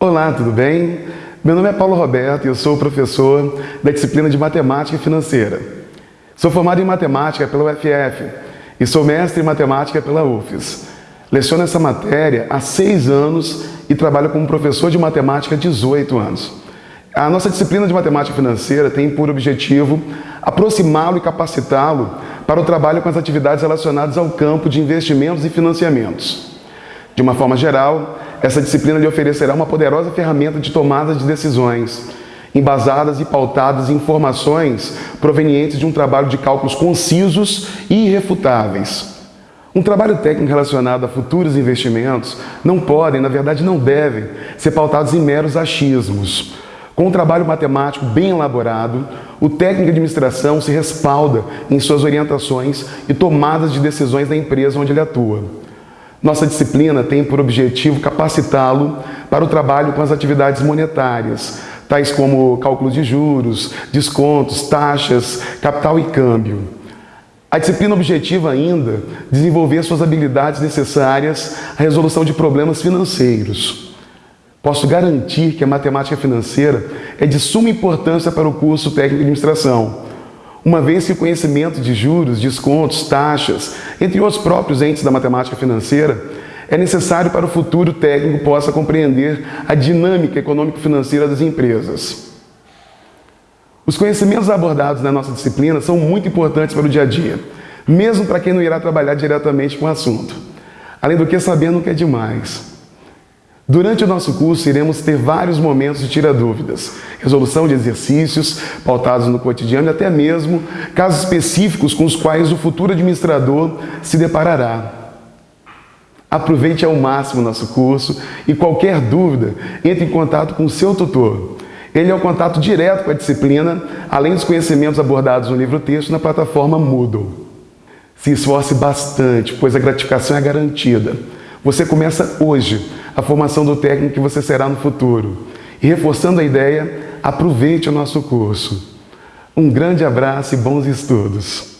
Olá, tudo bem? Meu nome é Paulo Roberto e eu sou professor da disciplina de Matemática Financeira. Sou formado em Matemática pela UFF e sou mestre em Matemática pela UFES. Leciono essa matéria há seis anos e trabalho como professor de Matemática há 18 anos. A nossa disciplina de Matemática Financeira tem por objetivo aproximá-lo e capacitá-lo para o trabalho com as atividades relacionadas ao campo de investimentos e financiamentos. De uma forma geral, essa disciplina lhe oferecerá uma poderosa ferramenta de tomada de decisões, embasadas e pautadas em informações provenientes de um trabalho de cálculos concisos e irrefutáveis. Um trabalho técnico relacionado a futuros investimentos não podem, na verdade não devem, ser pautados em meros achismos. Com um trabalho matemático bem elaborado, o técnico de administração se respalda em suas orientações e tomadas de decisões da empresa onde ele atua. Nossa disciplina tem por objetivo capacitá-lo para o trabalho com as atividades monetárias, tais como cálculos de juros, descontos, taxas, capital e câmbio. A disciplina objetiva ainda desenvolver suas habilidades necessárias à resolução de problemas financeiros. Posso garantir que a matemática financeira é de suma importância para o curso técnico de administração, uma vez que o conhecimento de juros, descontos, taxas, entre os próprios entes da matemática financeira, é necessário para o futuro técnico possa compreender a dinâmica econômico-financeira das empresas. Os conhecimentos abordados na nossa disciplina são muito importantes para o dia a dia, mesmo para quem não irá trabalhar diretamente com o assunto. Além do que, saber nunca é demais. Durante o nosso curso, iremos ter vários momentos de tira dúvidas, resolução de exercícios pautados no cotidiano e até mesmo casos específicos com os quais o futuro administrador se deparará. Aproveite ao máximo o nosso curso e qualquer dúvida, entre em contato com o seu tutor. Ele é o contato direto com a disciplina, além dos conhecimentos abordados no livro-texto na plataforma Moodle. Se esforce bastante, pois a gratificação é garantida. Você começa hoje a formação do técnico que você será no futuro. E reforçando a ideia, aproveite o nosso curso. Um grande abraço e bons estudos!